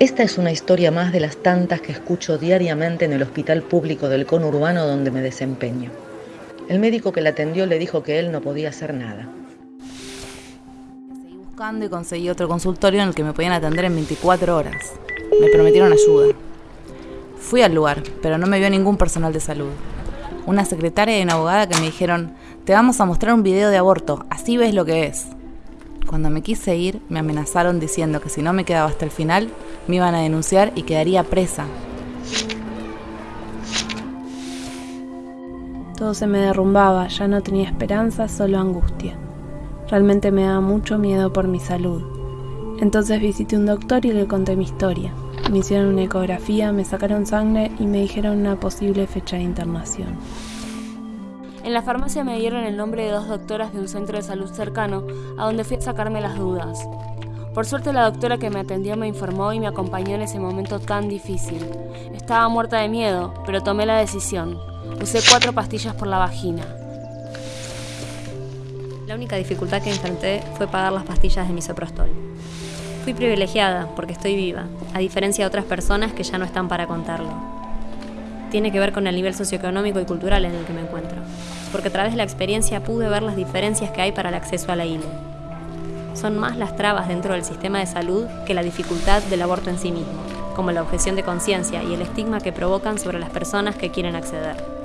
Esta es una historia más de las tantas que escucho diariamente en el hospital público del conurbano donde me desempeño. El médico que la atendió le dijo que él no podía hacer nada. Seguí buscando y conseguí otro consultorio en el que me podían atender en 24 horas. Me prometieron ayuda. Fui al lugar, pero no me vio ningún personal de salud. Una secretaria y una abogada que me dijeron, te vamos a mostrar un video de aborto, así ves lo que es. Cuando me quise ir, me amenazaron diciendo que si no me quedaba hasta el final, me iban a denunciar y quedaría presa. Todo se me derrumbaba, ya no tenía esperanza, solo angustia. Realmente me daba mucho miedo por mi salud. Entonces visité un doctor y le conté mi historia. Me hicieron una ecografía, me sacaron sangre y me dijeron una posible fecha de internación. En la farmacia me dieron el nombre de dos doctoras de un centro de salud cercano, a donde fui a sacarme las dudas. Por suerte la doctora que me atendió me informó y me acompañó en ese momento tan difícil. Estaba muerta de miedo, pero tomé la decisión. Usé cuatro pastillas por la vagina. La única dificultad que enfrenté fue pagar las pastillas de misoprostol. Fui privilegiada porque estoy viva, a diferencia de otras personas que ya no están para contarlo. Tiene que ver con el nivel socioeconómico y cultural en el que me encuentro porque a través de la experiencia pude ver las diferencias que hay para el acceso a la ILE. Son más las trabas dentro del sistema de salud que la dificultad del aborto en sí mismo, como la objeción de conciencia y el estigma que provocan sobre las personas que quieren acceder.